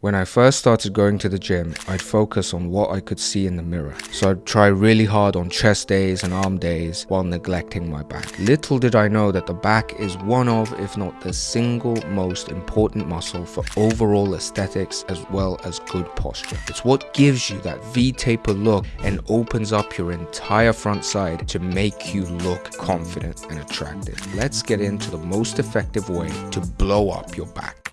When I first started going to the gym, I'd focus on what I could see in the mirror. So I'd try really hard on chest days and arm days while neglecting my back. Little did I know that the back is one of, if not the single most important muscle for overall aesthetics as well as good posture. It's what gives you that V-taper look and opens up your entire front side to make you look confident and attractive. Let's get into the most effective way to blow up your back.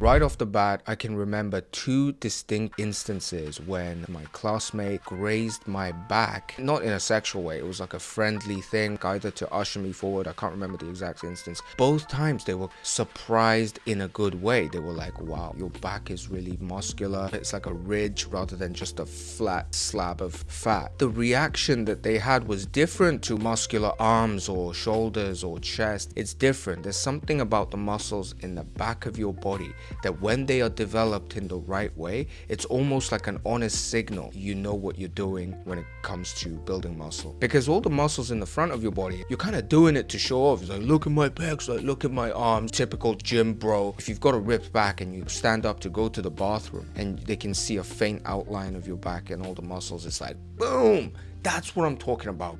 Right off the bat, I can remember two distinct instances when my classmate grazed my back, not in a sexual way, it was like a friendly thing, either to usher me forward, I can't remember the exact instance. Both times they were surprised in a good way. They were like, wow, your back is really muscular. It's like a ridge rather than just a flat slab of fat. The reaction that they had was different to muscular arms or shoulders or chest. It's different. There's something about the muscles in the back of your body that when they are developed in the right way, it's almost like an honest signal. You know what you're doing when it comes to building muscle. Because all the muscles in the front of your body, you're kind of doing it to show off. It's like, look at my pecs, like, look at my arms. Typical gym bro. If you've got a ripped back and you stand up to go to the bathroom and they can see a faint outline of your back and all the muscles, it's like, boom. That's what I'm talking about.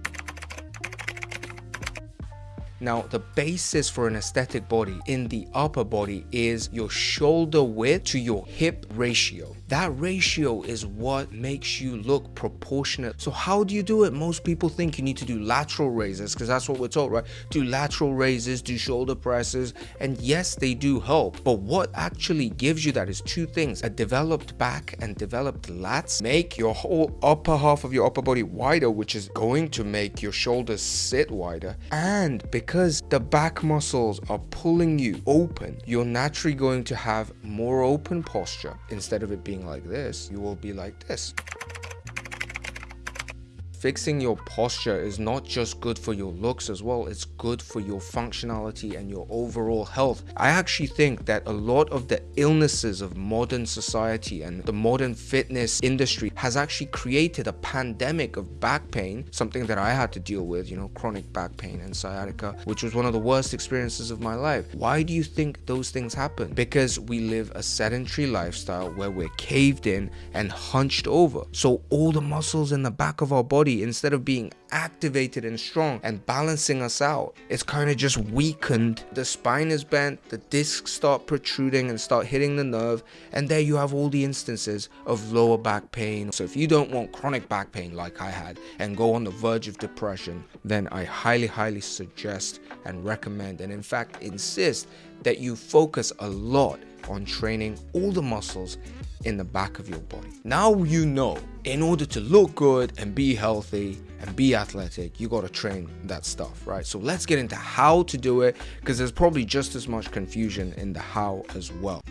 Now, the basis for an aesthetic body in the upper body is your shoulder width to your hip ratio. That ratio is what makes you look proportionate. So how do you do it? Most people think you need to do lateral raises because that's what we're told, right? Do lateral raises, do shoulder presses, and yes, they do help. But what actually gives you that is two things. A developed back and developed lats make your whole upper half of your upper body wider, which is going to make your shoulders sit wider. And because the back muscles are pulling you open, you're naturally going to have more open posture. Instead of it being like this, you will be like this fixing your posture is not just good for your looks as well it's good for your functionality and your overall health. I actually think that a lot of the illnesses of modern society and the modern fitness industry has actually created a pandemic of back pain something that i had to deal with you know chronic back pain and sciatica which was one of the worst experiences of my life. Why do you think those things happen? Because we live a sedentary lifestyle where we're caved in and hunched over. So all the muscles in the back of our body instead of being activated and strong and balancing us out it's kind of just weakened the spine is bent the discs start protruding and start hitting the nerve and there you have all the instances of lower back pain so if you don't want chronic back pain like i had and go on the verge of depression then i highly highly suggest and recommend and in fact insist that you focus a lot on training all the muscles in the back of your body. Now you know, in order to look good and be healthy and be athletic, you got to train that stuff, right? So let's get into how to do it because there's probably just as much confusion in the how as well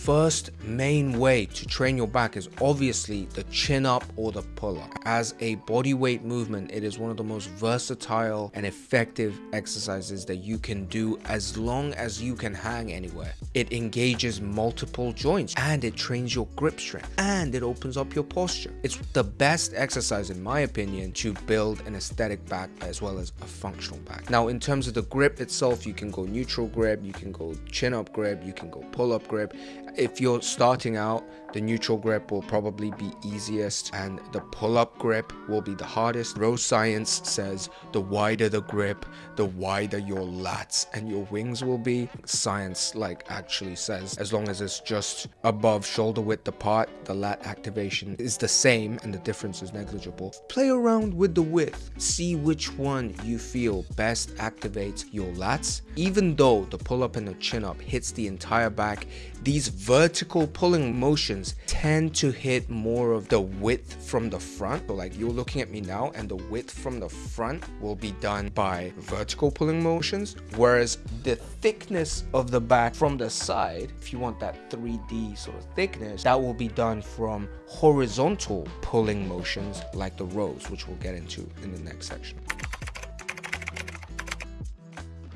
first main way to train your back is obviously the chin up or the pull up. As a body weight movement, it is one of the most versatile and effective exercises that you can do as long as you can hang anywhere. It engages multiple joints and it trains your grip strength and it opens up your posture. It's the best exercise in my opinion to build an aesthetic back as well as a functional back. Now in terms of the grip itself, you can go neutral grip, you can go chin up grip, you can go pull up grip if you're starting out the neutral grip will probably be easiest and the pull-up grip will be the hardest. Bro science says the wider the grip the wider your lats and your wings will be. Science like actually says as long as it's just above shoulder width apart the lat activation is the same and the difference is negligible. Play around with the width. See which one you feel best activates your lats. Even though the pull-up and the chin-up hits the entire back these vertical pulling motions tend to hit more of the width from the front. So like you're looking at me now and the width from the front will be done by vertical pulling motions. Whereas the thickness of the back from the side, if you want that 3D sort of thickness, that will be done from horizontal pulling motions like the rows, which we'll get into in the next section.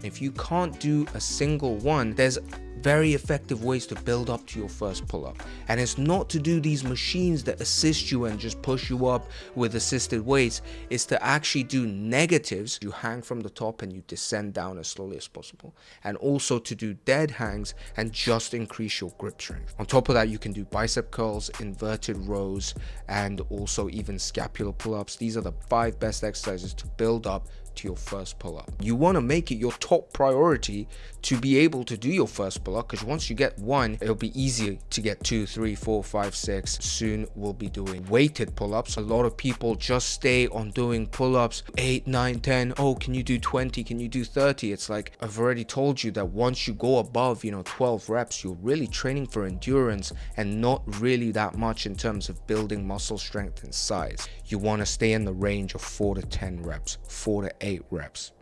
If you can't do a single one, there's very effective ways to build up to your first pull-up. And it's not to do these machines that assist you and just push you up with assisted weights. It's to actually do negatives. You hang from the top and you descend down as slowly as possible. And also to do dead hangs and just increase your grip strength. On top of that, you can do bicep curls, inverted rows, and also even scapular pull-ups. These are the five best exercises to build up to your first pull-up. You want to make it your top priority to be able to do your first pull-up because once you get one, it'll be easier to get two, three, four, five, six. Soon we'll be doing weighted pull-ups. A lot of people just stay on doing pull-ups 8, 9, 10. Oh, can you do 20? Can you do 30? It's like I've already told you that once you go above, you know, 12 reps, you're really training for endurance and not really that much in terms of building muscle strength and size. You want to stay in the range of 4 to 10 reps, 4 to 8 reps.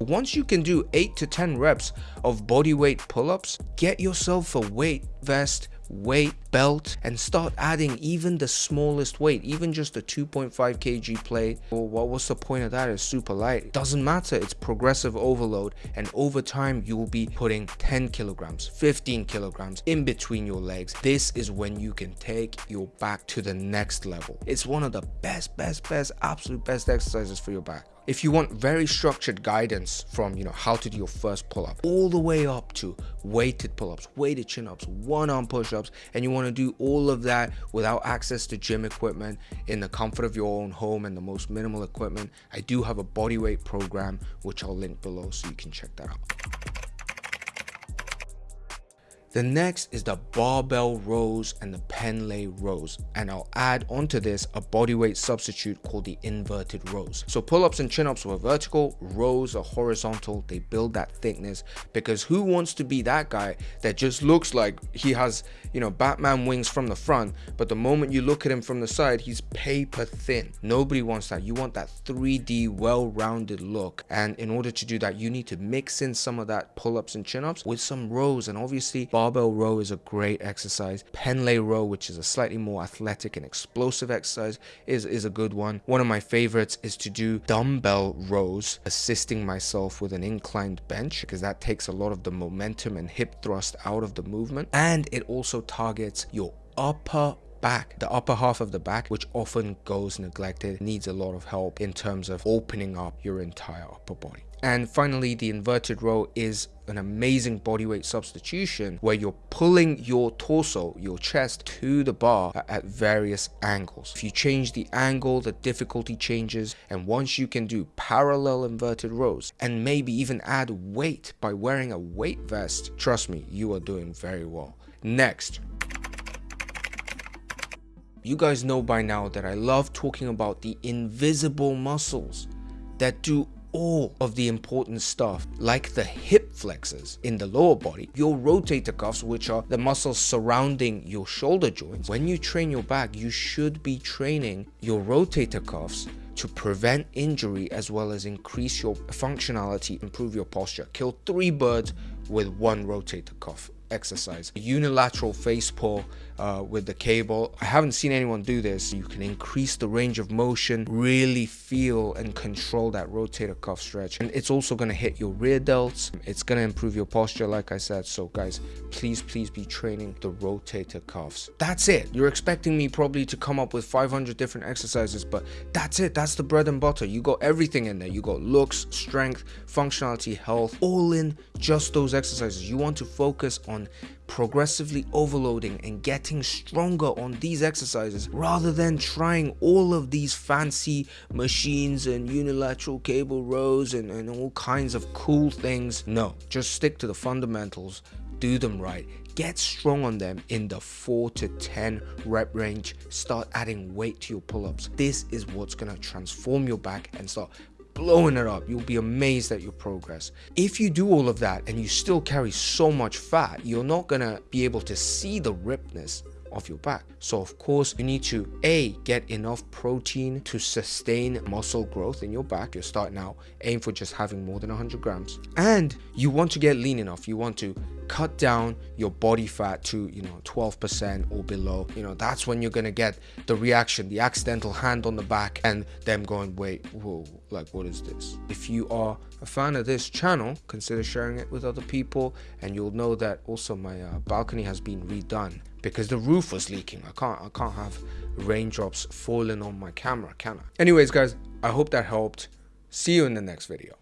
Once you can do 8 to 10 reps of bodyweight pull-ups, get yourself a weight vest weight belt and start adding even the smallest weight even just a 2.5 kg plate. Well, what was the point of that? It's super light. Doesn't matter. It's progressive overload. And over time you will be putting 10 kilograms 15 kilograms in between your legs. This is when you can take your back to the next level. It's one of the best best best absolute best exercises for your back if you want very structured guidance from you know how to do your first pull-up all the way up to weighted pull-ups weighted chin-ups one arm push-ups and you want to do all of that without access to gym equipment in the comfort of your own home and the most minimal equipment i do have a bodyweight program which i'll link below so you can check that out the next is the barbell rows and the Pendlay rows and I'll add onto this a bodyweight substitute called the inverted rows. So pull-ups and chin-ups were vertical, rows are horizontal, they build that thickness because who wants to be that guy that just looks like he has, you know, Batman wings from the front, but the moment you look at him from the side, he's paper thin. Nobody wants that. You want that 3D well-rounded look and in order to do that, you need to mix in some of that pull-ups and chin-ups with some rows and obviously barbell row is a great exercise. Pendlay row, which is a slightly more athletic and explosive exercise, is, is a good one. One of my favorites is to do dumbbell rows, assisting myself with an inclined bench because that takes a lot of the momentum and hip thrust out of the movement. And it also targets your upper back the upper half of the back which often goes neglected needs a lot of help in terms of opening up your entire upper body and finally, the inverted row is an amazing bodyweight substitution where you're pulling your torso, your chest to the bar at various angles. If you change the angle, the difficulty changes. And once you can do parallel inverted rows and maybe even add weight by wearing a weight vest, trust me, you are doing very well. Next, you guys know by now that I love talking about the invisible muscles that do all of the important stuff like the hip flexors in the lower body, your rotator cuffs which are the muscles surrounding your shoulder joints. When you train your back, you should be training your rotator cuffs to prevent injury as well as increase your functionality, improve your posture. Kill three birds with one rotator cuff exercise. Unilateral face pull uh, with the cable. I haven't seen anyone do this. You can increase the range of motion, really feel and control that rotator cuff stretch. And it's also going to hit your rear delts. It's going to improve your posture, like I said. So guys, please, please be training the rotator cuffs. That's it. You're expecting me probably to come up with 500 different exercises, but that's it. That's the bread and butter. You got everything in there. You got looks, strength, functionality, health, all in just those exercises. You want to focus on progressively overloading and getting stronger on these exercises rather than trying all of these fancy machines and unilateral cable rows and, and all kinds of cool things. No, just stick to the fundamentals, do them right, get strong on them in the 4 to 10 rep range. Start adding weight to your pull-ups. This is what's going to transform your back and start blowing it up. You'll be amazed at your progress. If you do all of that and you still carry so much fat, you're not gonna be able to see the ripness of your back. So of course you need to A, get enough protein to sustain muscle growth in your back. You're starting out, aim for just having more than 100 grams. And you want to get lean enough. You want to cut down your body fat to you know 12% or below. You know that's when you're gonna get the reaction the accidental hand on the back and them going wait whoa like what is this? If you are a fan of this channel consider sharing it with other people and you'll know that also my uh, balcony has been redone because the roof was leaking. I can't i can't have raindrops falling on my camera can i? Anyways guys i hope that helped. See you in the next video